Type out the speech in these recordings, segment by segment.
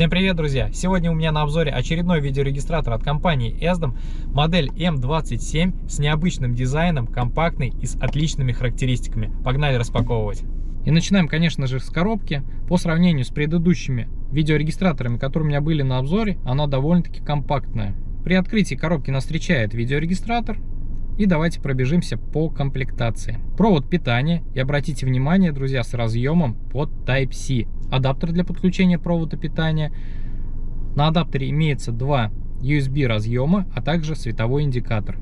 Всем привет, друзья! Сегодня у меня на обзоре очередной видеорегистратор от компании ESDOM, модель M27 с необычным дизайном, компактный и с отличными характеристиками. Погнали распаковывать! И начинаем, конечно же, с коробки. По сравнению с предыдущими видеорегистраторами, которые у меня были на обзоре, она довольно-таки компактная. При открытии коробки нас встречает видеорегистратор, и давайте пробежимся по комплектации. Провод питания. И обратите внимание, друзья, с разъемом под Type-C. Адаптер для подключения провода питания. На адаптере имеется два USB разъема, а также световой индикатор.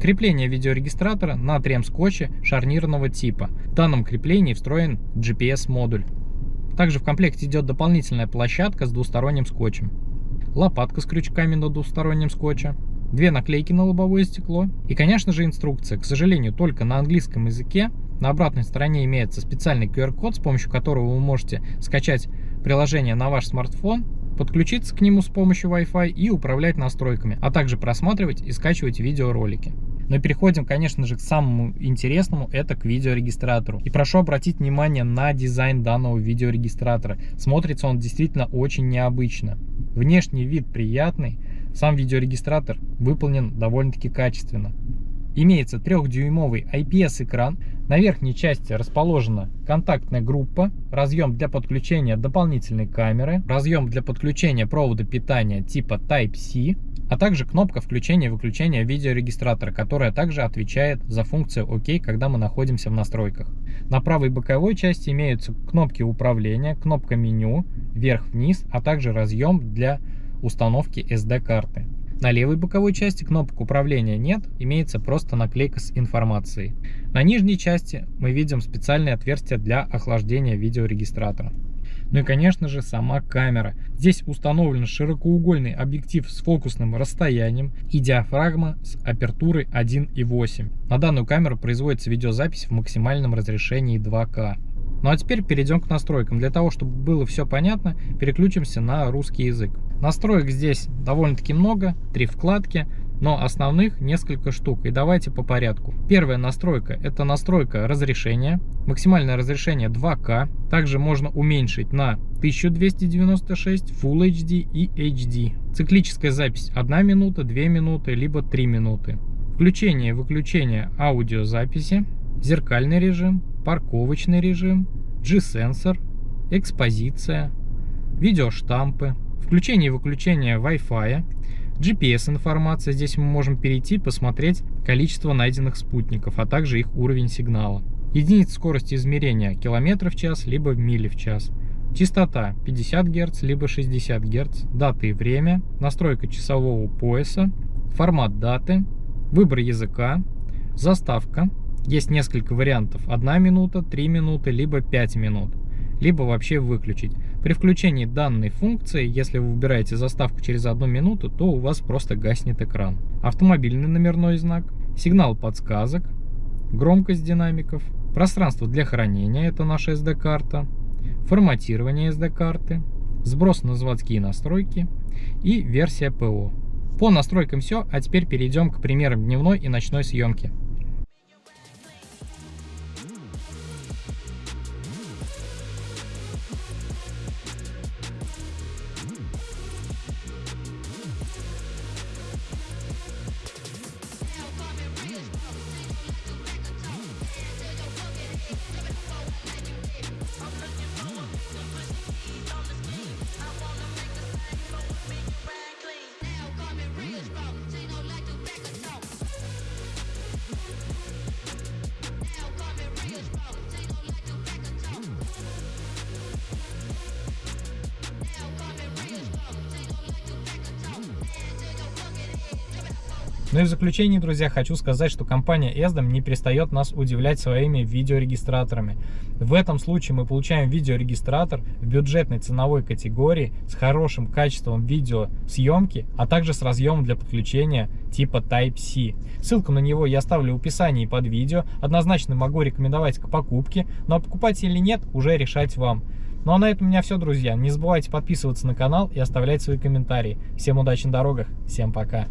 Крепление видеорегистратора на трем-скотче шарнирного типа. В данном креплении встроен GPS-модуль. Также в комплекте идет дополнительная площадка с двусторонним скотчем. Лопатка с крючками на двустороннем скотче две наклейки на лобовое стекло и, конечно же, инструкция. К сожалению, только на английском языке. На обратной стороне имеется специальный QR-код, с помощью которого вы можете скачать приложение на ваш смартфон, подключиться к нему с помощью Wi-Fi и управлять настройками, а также просматривать и скачивать видеоролики. Но переходим, конечно же, к самому интересному, это к видеорегистратору. И прошу обратить внимание на дизайн данного видеорегистратора. Смотрится он действительно очень необычно. Внешний вид приятный, сам видеорегистратор выполнен довольно-таки качественно. Имеется трехдюймовый IPS-экран. На верхней части расположена контактная группа, разъем для подключения дополнительной камеры, разъем для подключения провода питания типа Type-C, а также кнопка включения и выключения видеорегистратора, которая также отвечает за функцию ОК, когда мы находимся в настройках. На правой боковой части имеются кнопки управления, кнопка меню, вверх-вниз, а также разъем для установки SD-карты. На левой боковой части кнопок управления нет, имеется просто наклейка с информацией. На нижней части мы видим специальное отверстие для охлаждения видеорегистратора. Ну и конечно же сама камера. Здесь установлен широкоугольный объектив с фокусным расстоянием и диафрагма с апертурой 1.8. На данную камеру производится видеозапись в максимальном разрешении 2К. Ну а теперь перейдем к настройкам. Для того, чтобы было все понятно, переключимся на русский язык. Настроек здесь довольно-таки много, три вкладки, но основных несколько штук. И давайте по порядку. Первая настройка – это настройка разрешения. Максимальное разрешение 2К. Также можно уменьшить на 1296, Full HD и HD. Циклическая запись 1 минута, 2 минуты, либо 3 минуты. Включение и выключение аудиозаписи зеркальный режим, парковочный режим, G-сенсор, экспозиция, видеоштампы, включение и выключение Wi-Fi, GPS-информация. Здесь мы можем перейти, посмотреть количество найденных спутников, а также их уровень сигнала. Единица скорости измерения километров в час, либо мили в час. Частота 50 Гц, либо 60 Гц. Дата и время. Настройка часового пояса. Формат даты. Выбор языка. Заставка. Есть несколько вариантов. 1 минута, 3 минуты, либо 5 минут. Либо вообще выключить. При включении данной функции, если вы выбираете заставку через 1 минуту, то у вас просто гаснет экран. Автомобильный номерной знак, сигнал подсказок, громкость динамиков, пространство для хранения, это наша SD-карта, форматирование SD-карты, сброс на заводские настройки и версия ПО. По настройкам все, а теперь перейдем к примерам дневной и ночной съемки. Ну и в заключение, друзья, хочу сказать, что компания ESDOM не перестает нас удивлять своими видеорегистраторами. В этом случае мы получаем видеорегистратор в бюджетной ценовой категории с хорошим качеством видеосъемки, а также с разъемом для подключения типа Type-C. Ссылку на него я оставлю в описании под видео. Однозначно могу рекомендовать к покупке, но покупать или нет, уже решать вам. Ну а на этом у меня все, друзья. Не забывайте подписываться на канал и оставлять свои комментарии. Всем удачи на дорогах, всем пока.